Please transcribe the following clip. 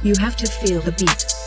You have to feel the beat.